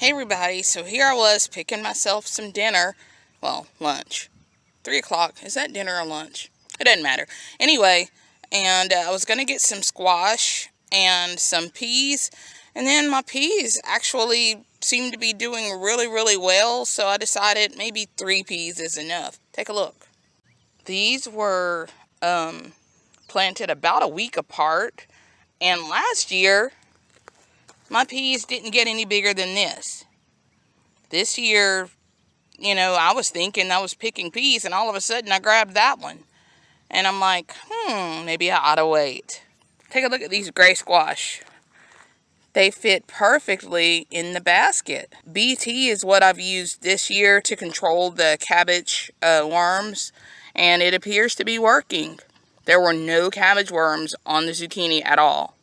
Hey everybody, so here I was picking myself some dinner, well, lunch. 3 o'clock, is that dinner or lunch? It doesn't matter. Anyway, and uh, I was going to get some squash and some peas, and then my peas actually seemed to be doing really, really well, so I decided maybe three peas is enough. Take a look. These were um, planted about a week apart, and last year my peas didn't get any bigger than this. This year, you know, I was thinking I was picking peas and all of a sudden I grabbed that one. And I'm like, hmm, maybe I ought to wait. Take a look at these gray squash. They fit perfectly in the basket. BT is what I've used this year to control the cabbage uh, worms and it appears to be working. There were no cabbage worms on the zucchini at all.